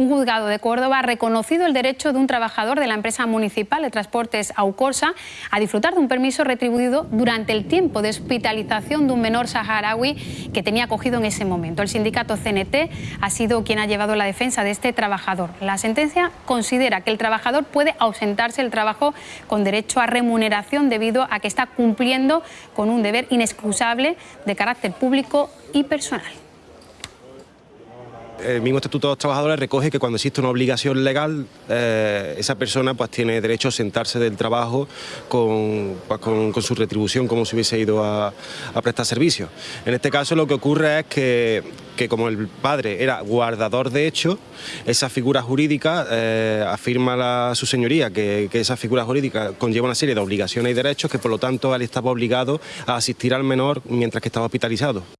Un juzgado de Córdoba ha reconocido el derecho de un trabajador de la empresa municipal de transportes Aucorsa a disfrutar de un permiso retribuido durante el tiempo de hospitalización de un menor saharaui que tenía acogido en ese momento. El sindicato CNT ha sido quien ha llevado la defensa de este trabajador. La sentencia considera que el trabajador puede ausentarse del trabajo con derecho a remuneración debido a que está cumpliendo con un deber inexcusable de carácter público y personal el mismo Estatuto de los Trabajadores recoge que cuando existe una obligación legal, eh, esa persona pues, tiene derecho a sentarse del trabajo con, pues, con, su retribución como si hubiese ido a, prestar servicios. En este caso lo que ocurre es que, que como el padre era guardador de hecho, esa figura jurídica eh, afirma la, su señoría que, que, esa figura jurídica conlleva una serie de obligaciones y derechos que por lo tanto él estaba obligado a asistir al menor mientras que estaba hospitalizado.